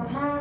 কথা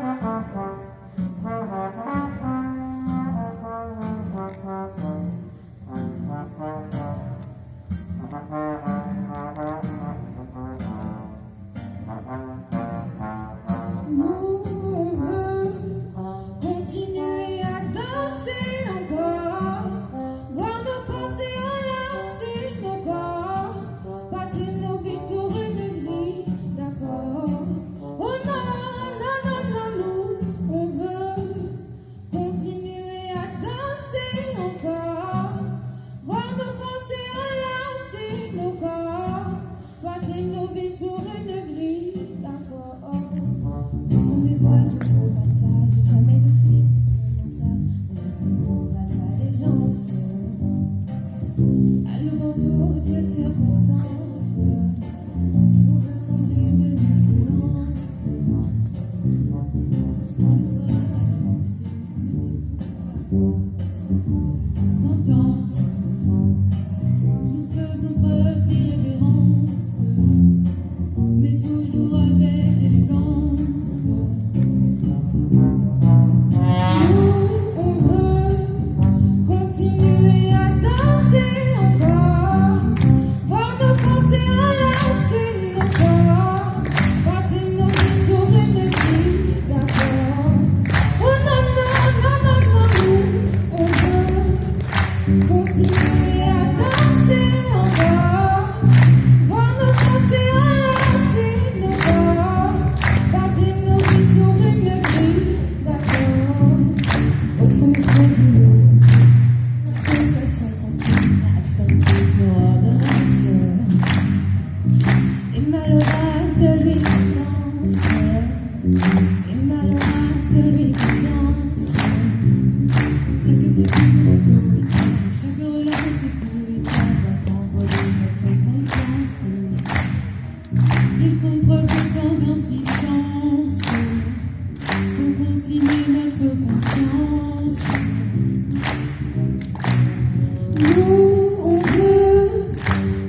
Nous, on veut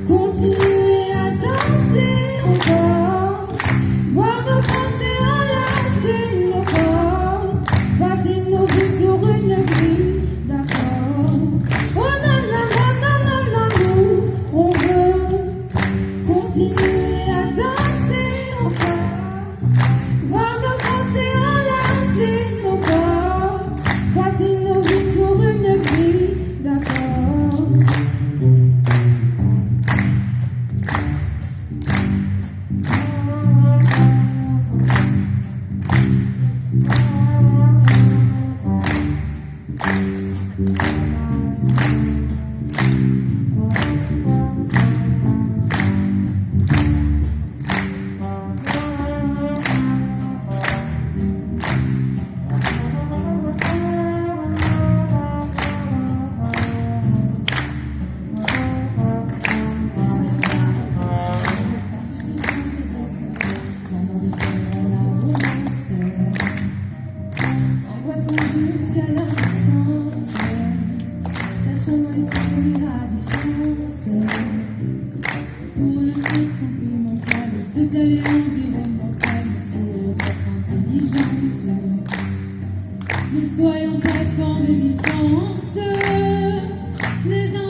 continuer à danser encore, voir nos pensées nos corps, voici nos vies sur d'accord. Oh non, on veut continuer. Ne soyons pas sans résistance, les instruments